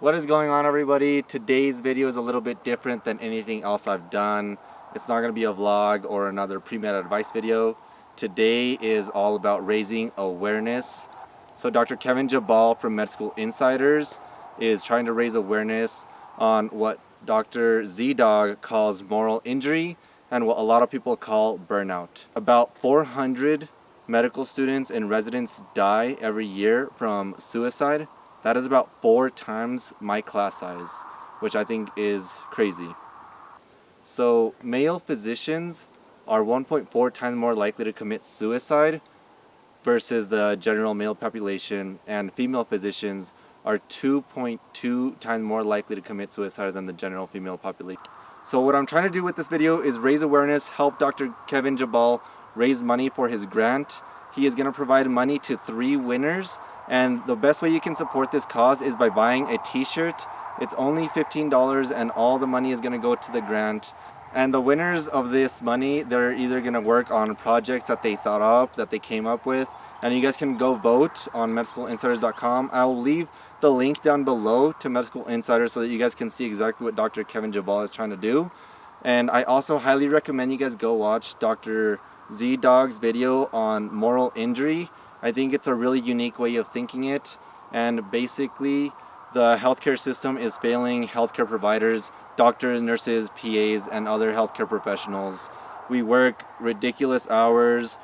What is going on everybody? Today's video is a little bit different than anything else I've done. It's not going to be a vlog or another pre-med advice video. Today is all about raising awareness. So Dr. Kevin Jubbal from Med School Insiders is trying to raise awareness on what Dr. ZDogg calls moral injury and what a lot of people call burnout. About 400 medical students and residents die every year from suicide that is about four times my class size, which I think is crazy. So male physicians are 1.4 times more likely to commit suicide versus the general male population and female physicians are 2.2 times more likely to commit suicide than the general female population. So what I'm trying to do with this video is raise awareness, help Dr. Kevin Jubbal raise money for his grant. He is going to provide money to three winners and the best way you can support this cause is by buying a t-shirt. It's only $15 and all the money is going to go to the grant. And the winners of this money, they're either going to work on projects that they thought up, that they came up with. And you guys can go vote on medschoolinsiders.com. I'll leave the link down below to Med School Insiders so that you guys can see exactly what Dr. Kevin Jubbal is trying to do. And I also highly recommend you guys go watch Dr. ZDogg's video on moral injury. I think it's a really unique way of thinking it and basically the healthcare system is failing healthcare providers, doctors, nurses, PAs, and other healthcare professionals. We work ridiculous hours,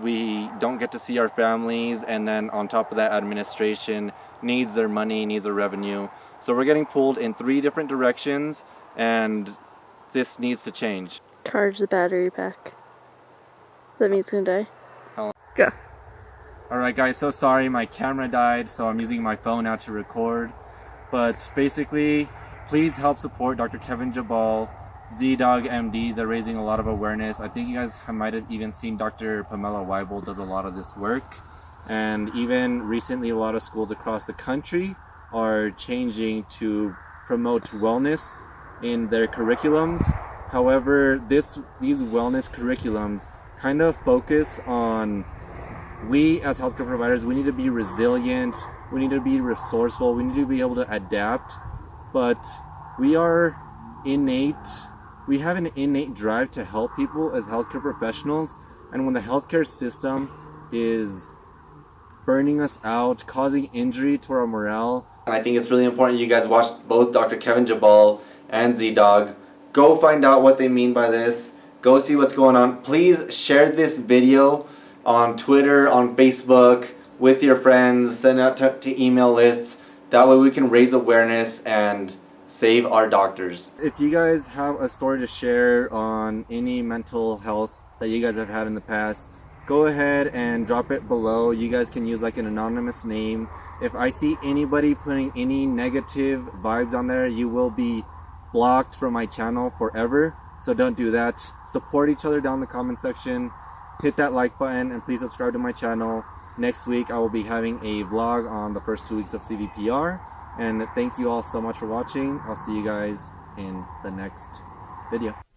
we don't get to see our families, and then on top of that administration needs their money, needs their revenue. So we're getting pulled in three different directions and this needs to change. Charge the battery pack. That means it's gonna die. Go. Alright guys, so sorry my camera died, so I'm using my phone now to record. But basically, please help support Dr. Kevin Jubbal, Z-Dog MD. They're raising a lot of awareness. I think you guys might have even seen Dr. Pamela Wible does a lot of this work. And even recently, a lot of schools across the country are changing to promote wellness in their curriculums. However, this these wellness curriculums kind of focus on we as healthcare providers, we need to be resilient, we need to be resourceful, we need to be able to adapt, but we are innate, we have an innate drive to help people as healthcare professionals, and when the healthcare system is burning us out, causing injury to our morale. I think it's really important you guys watch both Dr. Kevin Jubbal and ZDogg. Go find out what they mean by this. Go see what's going on. Please share this video on Twitter, on Facebook, with your friends, send out to, to email lists. That way we can raise awareness and save our doctors. If you guys have a story to share on any mental health that you guys have had in the past, go ahead and drop it below. You guys can use like an anonymous name. If I see anybody putting any negative vibes on there, you will be blocked from my channel forever. So don't do that. Support each other down the comment section hit that like button and please subscribe to my channel. Next week I will be having a vlog on the first two weeks of CVPR. And thank you all so much for watching. I'll see you guys in the next video.